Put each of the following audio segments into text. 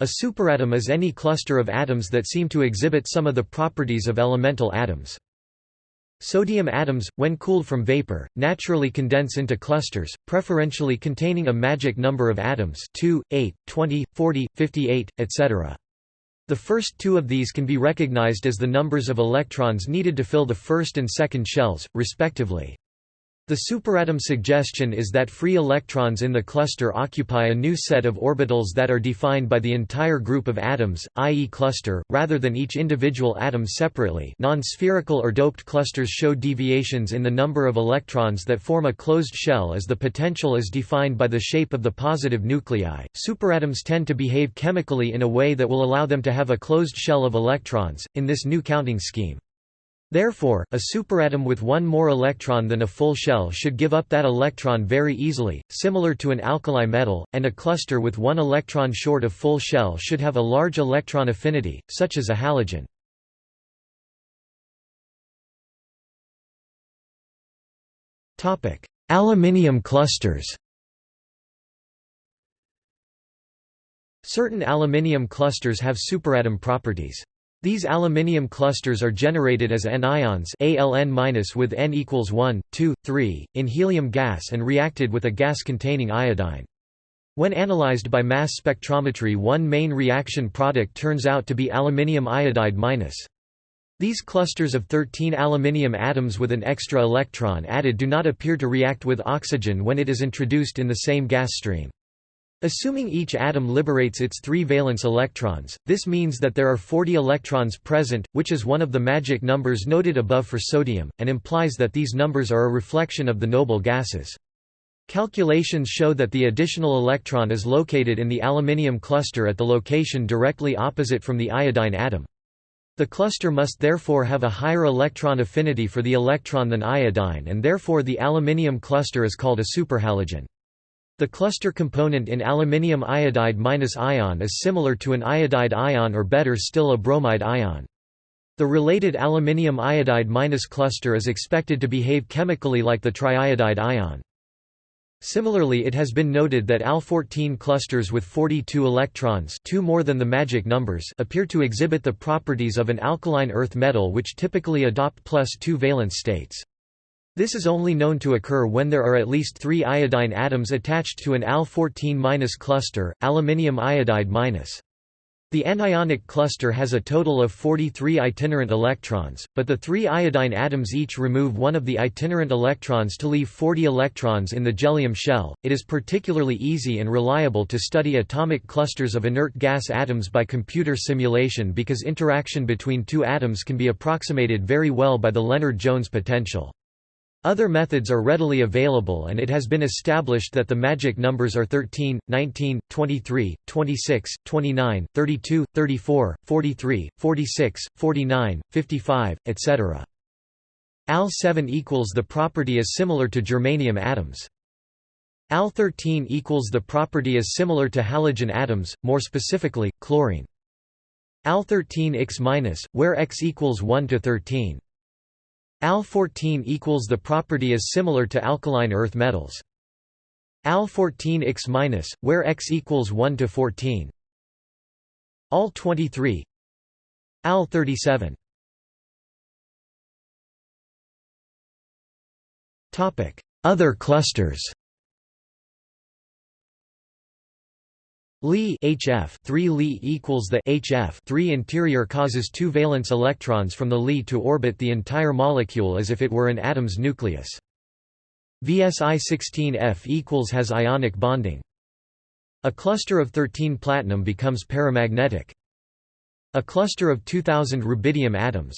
A superatom is any cluster of atoms that seem to exhibit some of the properties of elemental atoms. Sodium atoms, when cooled from vapor, naturally condense into clusters, preferentially containing a magic number of atoms 2, 8, 20, 40, 58, etc. The first two of these can be recognized as the numbers of electrons needed to fill the first and second shells, respectively. The superatom suggestion is that free electrons in the cluster occupy a new set of orbitals that are defined by the entire group of atoms, i.e. cluster, rather than each individual atom separately non-spherical or doped clusters show deviations in the number of electrons that form a closed shell as the potential is defined by the shape of the positive nuclei. Superatoms tend to behave chemically in a way that will allow them to have a closed shell of electrons, in this new counting scheme. Therefore, a superatom with one more electron than a full shell should give up that electron very easily, similar to an alkali metal, and a cluster with one electron short of full shell should have a large electron affinity, such as a halogen. Aluminium clusters Certain aluminium clusters have superatom properties. These aluminium clusters are generated as anions Al with N equals 1, 2, 3, in helium gas and reacted with a gas containing iodine. When analyzed by mass spectrometry one main reaction product turns out to be aluminium iodide minus. These clusters of 13 aluminium atoms with an extra electron added do not appear to react with oxygen when it is introduced in the same gas stream. Assuming each atom liberates its three valence electrons, this means that there are 40 electrons present, which is one of the magic numbers noted above for sodium, and implies that these numbers are a reflection of the noble gases. Calculations show that the additional electron is located in the aluminium cluster at the location directly opposite from the iodine atom. The cluster must therefore have a higher electron affinity for the electron than iodine and therefore the aluminium cluster is called a superhalogen. The cluster component in aluminium iodide ion is similar to an iodide ion or better still a bromide ion. The related aluminium iodide cluster is expected to behave chemically like the triiodide ion. Similarly it has been noted that Al14 clusters with 42 electrons two more than the magic numbers appear to exhibit the properties of an alkaline earth metal which typically adopt plus 2 valence states. This is only known to occur when there are at least three iodine atoms attached to an Al14- cluster, aluminium iodide -. The anionic cluster has a total of 43 itinerant electrons, but the three iodine atoms each remove one of the itinerant electrons to leave 40 electrons in the jellium shell. It is particularly easy and reliable to study atomic clusters of inert gas atoms by computer simulation because interaction between two atoms can be approximated very well by the Lennard-Jones potential. Other methods are readily available and it has been established that the magic numbers are 13, 19, 23, 26, 29, 32, 34, 43, 46, 49, 55, etc. Al7 equals the property is similar to germanium atoms. Al13 equals the property is similar to halogen atoms, more specifically, chlorine. Al13 X-, where X equals 1 to 13. Al14 equals the property is similar to alkaline earth metals. Al14 X-, where X equals 1 to 14. Al23 Al37 Topic: Other clusters. Li HF 3 Li equals the HF 3 interior causes two valence electrons from the Li to orbit the entire molecule as if it were an atom's nucleus. VSI16F equals has ionic bonding. A cluster of 13 platinum becomes paramagnetic. A cluster of 2000 rubidium atoms.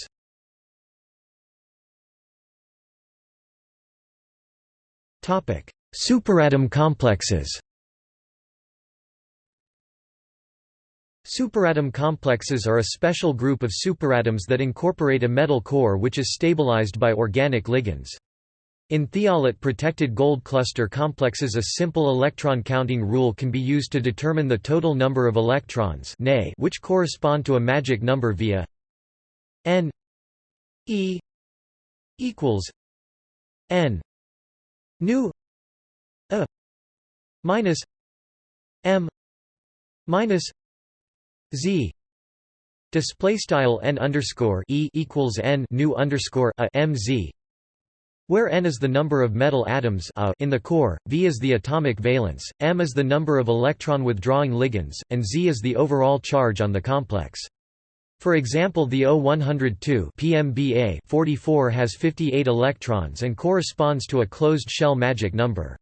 Topic: Superatom complexes. Superatom complexes are a special group of superatoms that incorporate a metal core which is stabilized by organic ligands. In thiolate-protected gold cluster complexes a simple electron counting rule can be used to determine the total number of electrons which correspond to a magic number via n e equals n nu a minus m minus Z display style n underscore e equals n new underscore where n is the number of metal atoms a in the core, v is the atomic valence, m is the number of electron withdrawing ligands, and z is the overall charge on the complex. For example the O102 PMBA 44 has 58 electrons and corresponds to a closed shell magic number.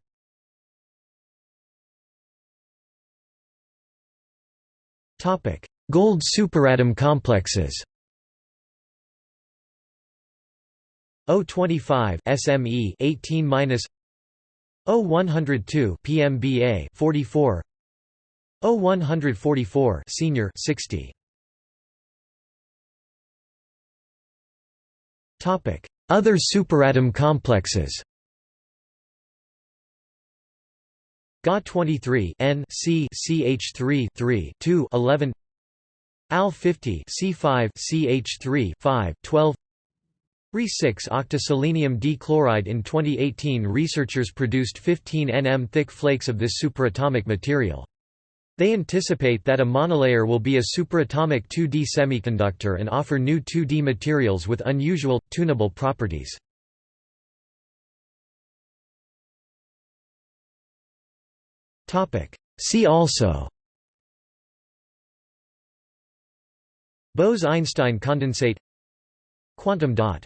Gold superatom complexes. O25 SME 18 O102 PMBA 44 O144 senior 60 Topic. Other superatom complexes Ga23 N C CH3 3 2 11 Al 50 C5 CH3 5 12 Re6 octoselenium dichloride In 2018 researchers produced 15 nm thick flakes of this superatomic material. They anticipate that a monolayer will be a superatomic 2D semiconductor and offer new 2D materials with unusual, tunable properties. See also. Bose–Einstein condensate. Quantum dot